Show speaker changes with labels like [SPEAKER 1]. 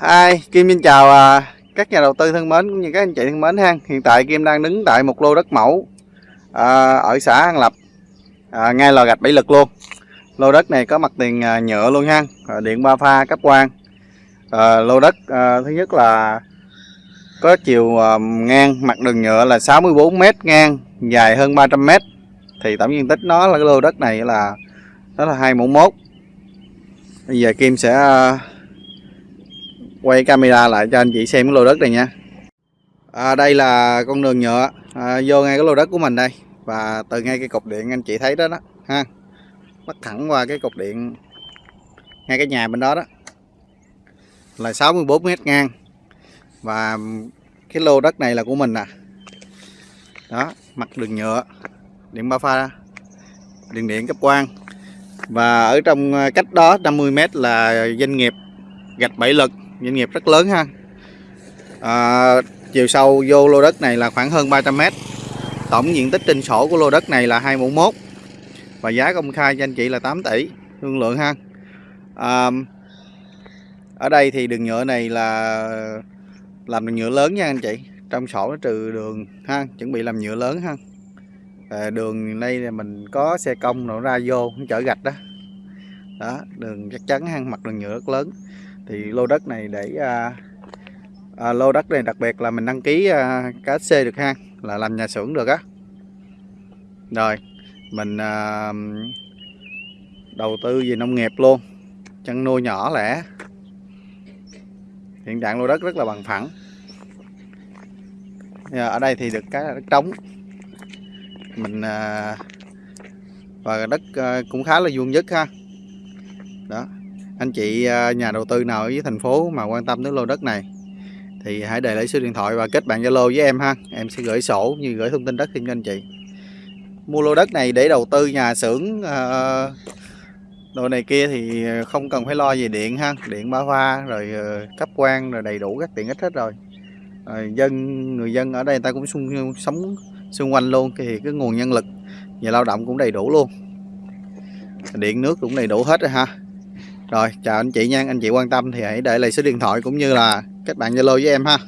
[SPEAKER 1] Hi, Kim xin chào à, các nhà đầu tư thân mến cũng như các anh chị thân mến ha. Hiện tại Kim đang đứng tại một lô đất mẫu à, ở xã An Lập, à, ngay lò gạch Bảy Lực luôn. Lô đất này có mặt tiền à, nhựa luôn ha, à, điện ba pha cấp quan À, lô đất à, thứ nhất là có chiều à, ngang mặt đường nhựa là 64 m ngang, dài hơn 300 m. Thì tổng diện tích nó là cái lô đất này là nó là 2 mẫu mốt. Bây giờ Kim sẽ à, quay camera lại cho anh chị xem cái lô đất này nha. À, đây là con đường nhựa. À, vô ngay cái lô đất của mình đây. Và từ ngay cái cục điện anh chị thấy đó đó ha. Bắt thẳng qua cái cục điện ngay cái nhà bên đó đó. Là 64 mét ngang. Và cái lô đất này là của mình nè. Đó mặt đường nhựa điện ba pha điện điện cấp quang. Và ở trong à, cách đó 50 mét là doanh nghiệp gạch bảy lực doanh nghiệp rất lớn ha. À, chiều sâu vô lô đất này là khoảng hơn 300m tổng diện tích trên sổ của lô đất này là 2 và giá công khai cho anh chị là 8 tỷ thương lượng ha. À, ở đây thì đường nhựa này là làm đường nhựa lớn nha anh chị. Trong sổ nó trừ đường ha chuẩn bị làm nhựa lớn ha. À, đường đây là mình có xe công nó ra vô chở gạch đó. Đó đường chắc chắn ha mặt đường nhựa rất lớn thì lô đất này để à, à, lô đất này đặc biệt là mình đăng ký à, KSC được ha là làm nhà xưởng được á. Rồi mình à, đầu tư về nông nghiệp luôn chăn nuôi nhỏ lẻ. Hiện trạng lô đất rất là bằng phẳng. Dạ, ở đây thì được cái đất trống. Mình à, và đất à, cũng khá là vuông vức ha. Đó anh chị à, nhà đầu tư nào ở dưới thành phố mà quan tâm đến lô đất này? Thì hãy để lại số điện thoại và kết bạn Zalo với em ha. Em sẽ gửi sổ như gửi thông tin đất cho anh chị. Mua lô đất này để đầu tư nhà xưởng à, đồ này kia thì không cần phải lo về điện ha. Điện ba pha rồi à, cấp quan rồi đầy đủ các tiện ích hết rồi. Rồi dân người dân ở đây người ta cũng xung, sống xung quanh luôn thì cái nguồn nhân lực và lao động cũng đầy đủ luôn. Điện nước cũng đầy đủ hết rồi ha rồi, chào anh chị nha, anh chị quan tâm thì hãy để lại số điện thoại cũng như là các bạn zalo với em ha.